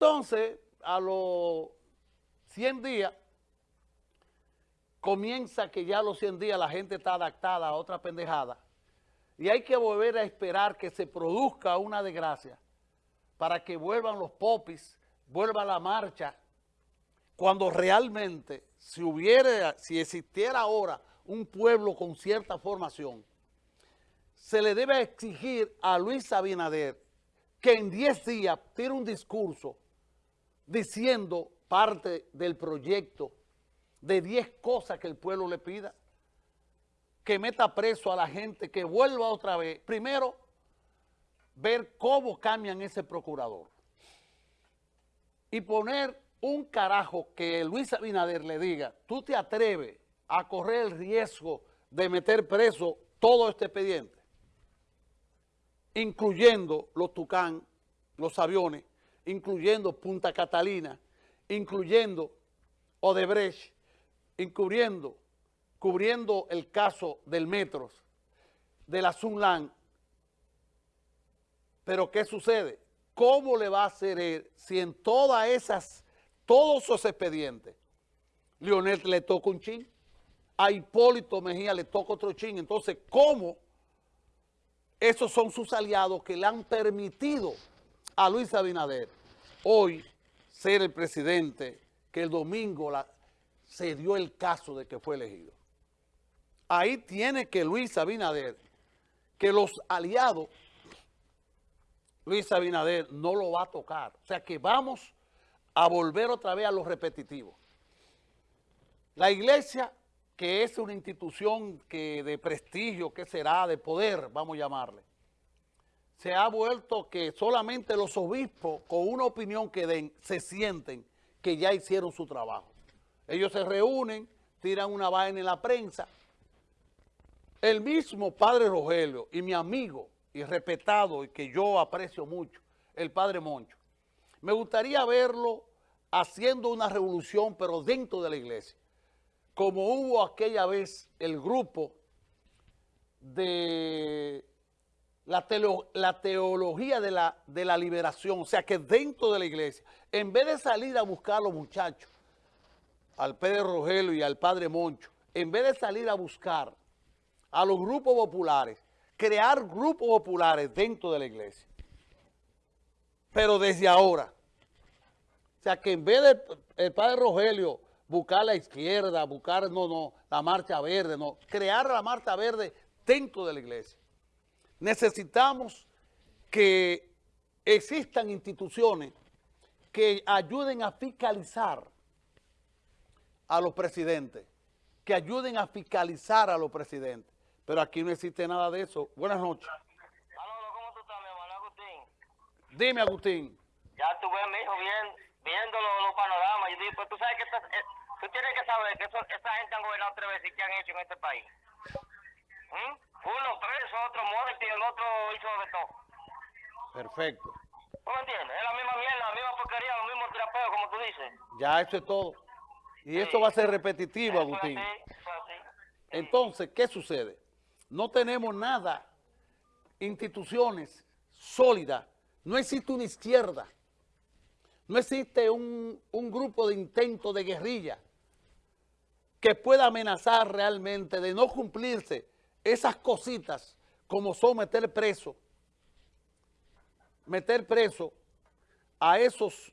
Entonces, a los 100 días, comienza que ya a los 100 días la gente está adaptada a otra pendejada. Y hay que volver a esperar que se produzca una desgracia para que vuelvan los popis, vuelva la marcha, cuando realmente si hubiera, si existiera ahora un pueblo con cierta formación, se le debe exigir a Luis Abinader que en 10 días tire un discurso diciendo parte del proyecto de 10 cosas que el pueblo le pida, que meta preso a la gente, que vuelva otra vez. Primero, ver cómo cambian ese procurador. Y poner un carajo que Luis Abinader le diga, tú te atreves a correr el riesgo de meter preso todo este expediente, incluyendo los Tucán, los aviones, incluyendo Punta Catalina, incluyendo Odebrecht, incluyendo, cubriendo el caso del Metros, de la Sunland. Pero ¿qué sucede? ¿Cómo le va a hacer él si en todas esas, todos esos expedientes, Leonel le toca un chin, a Hipólito Mejía le toca otro chin? Entonces, ¿cómo esos son sus aliados que le han permitido a Luis Abinader hoy ser el presidente que el domingo se dio el caso de que fue elegido. Ahí tiene que Luis Abinader, que los aliados, Luis Abinader no lo va a tocar. O sea que vamos a volver otra vez a lo repetitivo. La iglesia, que es una institución que de prestigio, que será, de poder, vamos a llamarle, se ha vuelto que solamente los obispos con una opinión que den se sienten que ya hicieron su trabajo. Ellos se reúnen, tiran una vaina en la prensa. El mismo padre Rogelio y mi amigo y respetado y que yo aprecio mucho, el padre Moncho, me gustaría verlo haciendo una revolución pero dentro de la iglesia, como hubo aquella vez el grupo de la, la teología de la, de la liberación, o sea que dentro de la iglesia, en vez de salir a buscar a los muchachos, al Pedro Rogelio y al Padre Moncho, en vez de salir a buscar a los grupos populares, crear grupos populares dentro de la iglesia. Pero desde ahora, o sea que en vez de el Padre Rogelio buscar la izquierda, buscar, no, no, la marcha verde, no, crear la marcha verde dentro de la iglesia necesitamos que existan instituciones que ayuden a fiscalizar a los presidentes, que ayuden a fiscalizar a los presidentes. Pero aquí no existe nada de eso. Buenas noches. ¿cómo tú estás, mi hermano Agustín? Dime, Agustín. Ya tuve, mi hijo, bien, viendo los, panoramas. Yo digo, pues tú sabes que eh, tú tienes que saber que eso, esta gente han gobernado tres veces y qué han hecho en este país. ¿Mm? Uno preso, otro muerto y el otro hizo de todo. Perfecto. ¿Tú me entiendes? Es la misma mierda, la misma porquería, los mismos tirapeos, como tú dices. Ya, eso es todo. Y esto va a ser repetitivo, Agustín. Entonces, ¿qué sucede? No tenemos nada, instituciones sólidas. No existe una izquierda. No existe un, un grupo de intento de guerrilla que pueda amenazar realmente de no cumplirse esas cositas como son meter preso, meter preso a esos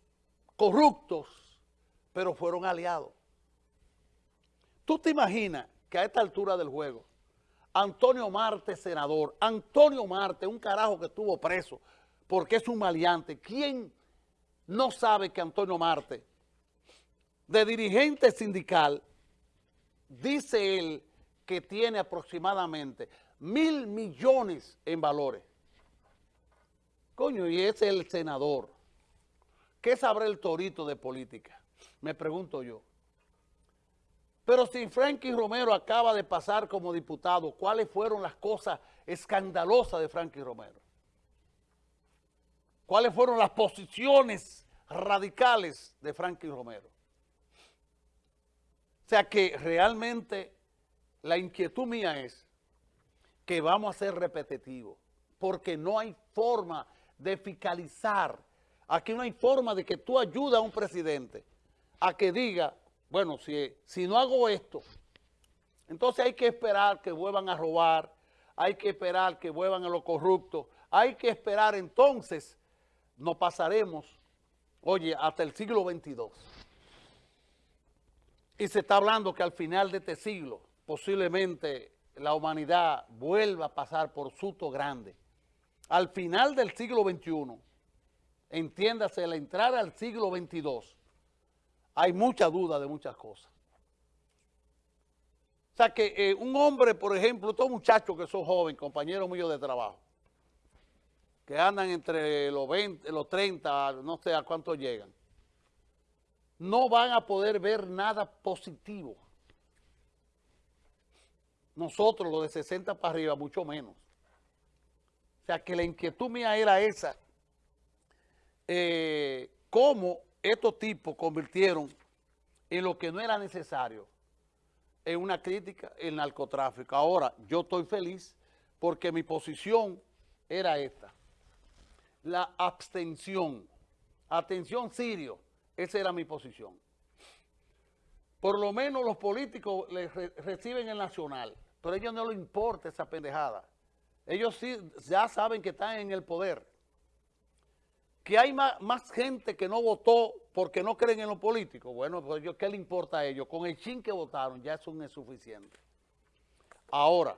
corruptos, pero fueron aliados. ¿Tú te imaginas que a esta altura del juego, Antonio Marte, senador, Antonio Marte, un carajo que estuvo preso porque es un maleante, ¿quién no sabe que Antonio Marte, de dirigente sindical, dice él que tiene aproximadamente mil millones en valores. Coño, y es el senador. ¿Qué sabrá el torito de política? Me pregunto yo. Pero si Frankie Romero acaba de pasar como diputado, ¿cuáles fueron las cosas escandalosas de Frankie Romero? ¿Cuáles fueron las posiciones radicales de Frankie Romero? O sea que realmente la inquietud mía es que vamos a ser repetitivos, porque no hay forma de fiscalizar Aquí no hay forma de que tú ayudes a un presidente a que diga, bueno, si, si no hago esto, entonces hay que esperar que vuelvan a robar, hay que esperar que vuelvan a lo corrupto, hay que esperar entonces, no pasaremos, oye, hasta el siglo XXII. Y se está hablando que al final de este siglo, posiblemente la humanidad vuelva a pasar por susto grande. Al final del siglo XXI, entiéndase, la entrada al siglo XXII, hay mucha duda de muchas cosas. O sea que eh, un hombre, por ejemplo, estos muchachos que son jóvenes, compañeros míos de trabajo, que andan entre los 20, los 30, no sé a cuánto llegan, no van a poder ver nada positivo. Nosotros, los de 60 para arriba, mucho menos. O sea, que la inquietud mía era esa. Eh, cómo estos tipos convirtieron en lo que no era necesario en una crítica el narcotráfico. Ahora, yo estoy feliz porque mi posición era esta. La abstención. Atención, Sirio. Esa era mi posición. Por lo menos los políticos le reciben el nacional, pero a ellos no les importa esa pendejada. Ellos sí ya saben que están en el poder. Que hay más, gente que no votó porque no creen en los políticos. Bueno, pues ¿qué le importa a ellos? Con el chin que votaron ya eso es suficiente. Ahora,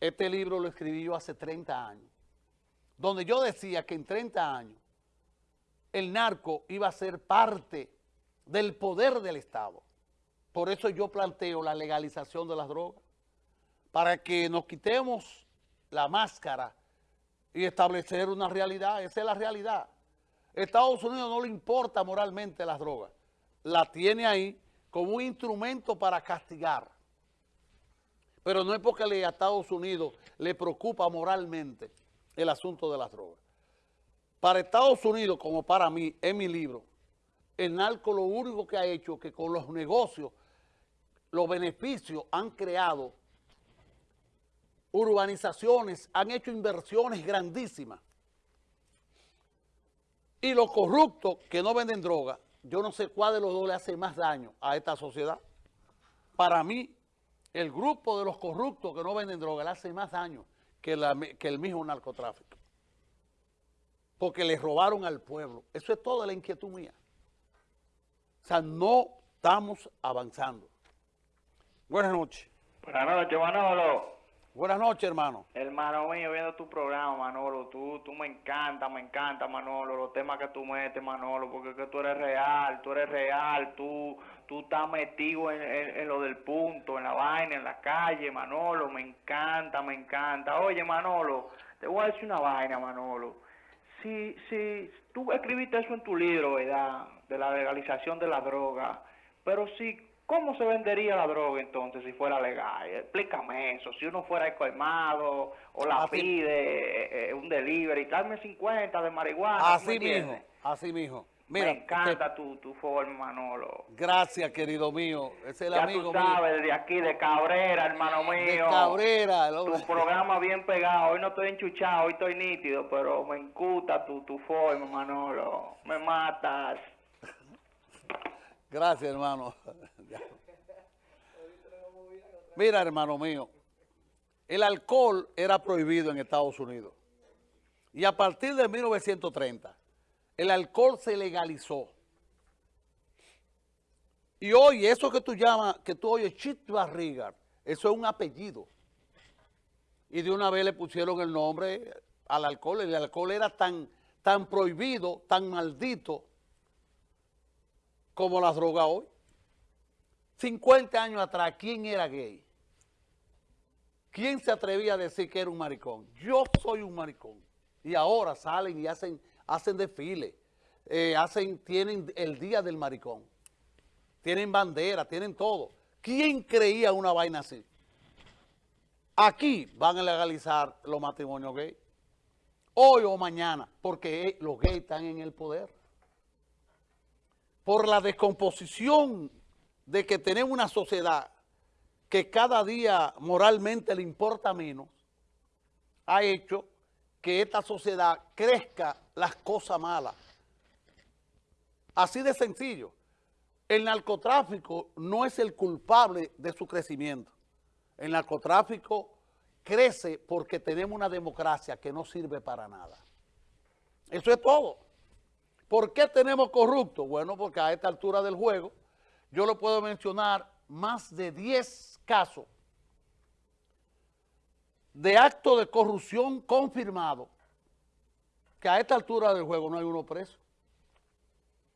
este libro lo escribí yo hace 30 años, donde yo decía que en 30 años el narco iba a ser parte del poder del Estado. Por eso yo planteo la legalización de las drogas, para que nos quitemos la máscara y establecer una realidad. Esa es la realidad. Estados Unidos no le importa moralmente las drogas. La tiene ahí como un instrumento para castigar. Pero no es porque a Estados Unidos le preocupa moralmente el asunto de las drogas. Para Estados Unidos, como para mí, en mi libro, el narco lo único que ha hecho es que con los negocios, los beneficios han creado urbanizaciones, han hecho inversiones grandísimas. Y los corruptos que no venden droga, yo no sé cuál de los dos le hace más daño a esta sociedad. Para mí, el grupo de los corruptos que no venden droga le hace más daño que, que el mismo narcotráfico. Porque le robaron al pueblo. Eso es toda la inquietud mía. O sea, no estamos avanzando. Buenas noches. Buenas noches, Manolo. Buenas noches, hermano. Hermano mío, viendo tu programa, Manolo, tú, tú me encanta, me encanta, Manolo, los temas que tú metes, Manolo, porque que tú eres real, tú eres real, tú, tú estás metido en, en, lo del punto, en la vaina, en la calle, Manolo, me encanta, me encanta. Oye, Manolo, te voy a decir una vaina, Manolo. Si, si tú escribiste eso en tu libro, ¿verdad? De la legalización de la droga, pero si ¿Cómo se vendería la droga entonces si fuera legal? Explícame eso. Si uno fuera colmado o la pide eh, eh, un delivery, dame 50 de marihuana. Así mismo, así mismo. Mira, me encanta tu, tu forma, Manolo. Gracias, querido mío. Es el ya amigo tú sabes, de aquí, de Cabrera, hermano mío. De Cabrera. Tu programa bien pegado. Hoy no estoy enchuchado, hoy estoy nítido, pero me encanta tu, tu forma, Manolo. Me matas. Gracias, hermano. Mira, hermano mío, el alcohol era prohibido en Estados Unidos. Y a partir de 1930, el alcohol se legalizó. Y hoy, eso que tú llamas, que tú oyes Chit Barriga, eso es un apellido. Y de una vez le pusieron el nombre al alcohol. El alcohol era tan, tan prohibido, tan maldito, como la droga hoy. 50 años atrás, ¿quién era gay? ¿Quién se atrevía a decir que era un maricón? Yo soy un maricón. Y ahora salen y hacen, hacen desfile, eh, hacen, tienen el día del maricón. Tienen bandera, tienen todo. ¿Quién creía una vaina así? Aquí van a legalizar los matrimonios gays. Hoy o mañana, porque los gays están en el poder. Por la descomposición de que tenemos una sociedad que cada día moralmente le importa menos, ha hecho que esta sociedad crezca las cosas malas. Así de sencillo. El narcotráfico no es el culpable de su crecimiento. El narcotráfico crece porque tenemos una democracia que no sirve para nada. Eso es todo. ¿Por qué tenemos corruptos? Bueno, porque a esta altura del juego yo le puedo mencionar más de 10 casos de actos de corrupción confirmado que a esta altura del juego no hay uno preso.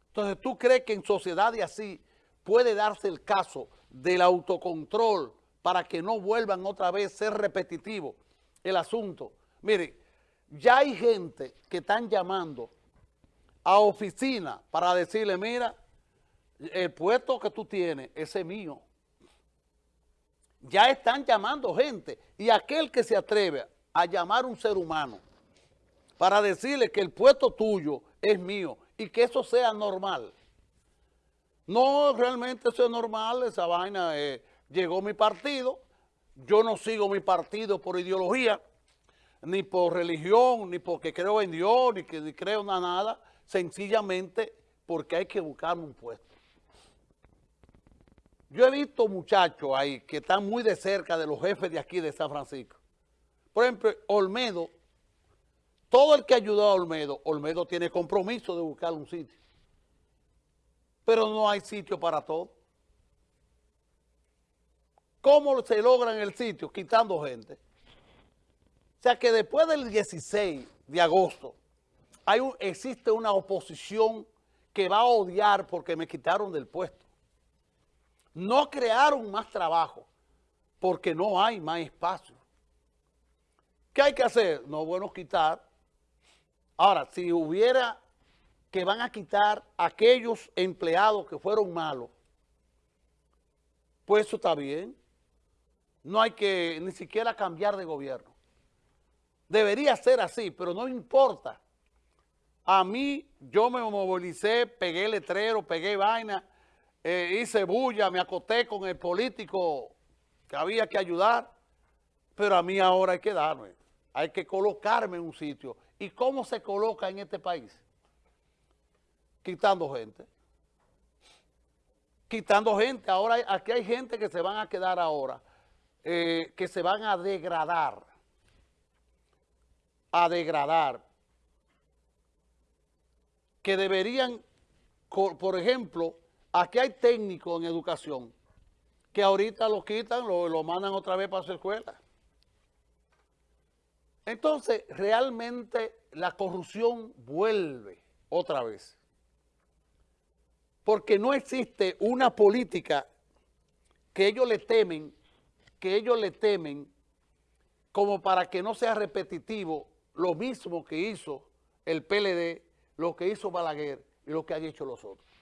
Entonces, ¿tú crees que en sociedades así puede darse el caso del autocontrol para que no vuelvan otra vez a ser repetitivo el asunto? Mire, ya hay gente que están llamando a oficina para decirle, mira, el puesto que tú tienes, ese es mío. Ya están llamando gente y aquel que se atreve a llamar un ser humano para decirle que el puesto tuyo es mío y que eso sea normal. No, realmente eso es normal, esa vaina, eh, llegó mi partido, yo no sigo mi partido por ideología, ni por religión, ni porque creo en Dios, ni que creo en nada, sencillamente porque hay que buscarme un puesto. Yo he visto muchachos ahí que están muy de cerca de los jefes de aquí de San Francisco. Por ejemplo, Olmedo, todo el que ayudó a Olmedo, Olmedo tiene compromiso de buscar un sitio. Pero no hay sitio para todo. ¿Cómo se logra en el sitio? Quitando gente. O sea que después del 16 de agosto, hay existe una oposición que va a odiar porque me quitaron del puesto. No crearon más trabajo porque no hay más espacio. ¿Qué hay que hacer? No, bueno, quitar. Ahora, si hubiera que van a quitar aquellos empleados que fueron malos, pues eso está bien. No hay que ni siquiera cambiar de gobierno. Debería ser así, pero no importa. A mí, yo me movilicé, pegué letrero, pegué vaina, eh, hice bulla, me acoté con el político que había que ayudar, pero a mí ahora hay que darme, hay que colocarme en un sitio. ¿Y cómo se coloca en este país? Quitando gente. Quitando gente. Ahora aquí hay gente que se van a quedar ahora, eh, que se van a degradar. A degradar. Que deberían, por ejemplo, Aquí hay técnicos en educación que ahorita lo quitan, lo, lo mandan otra vez para su escuela. Entonces, realmente la corrupción vuelve otra vez. Porque no existe una política que ellos le temen, que ellos le temen como para que no sea repetitivo lo mismo que hizo el PLD, lo que hizo Balaguer y lo que han hecho los otros.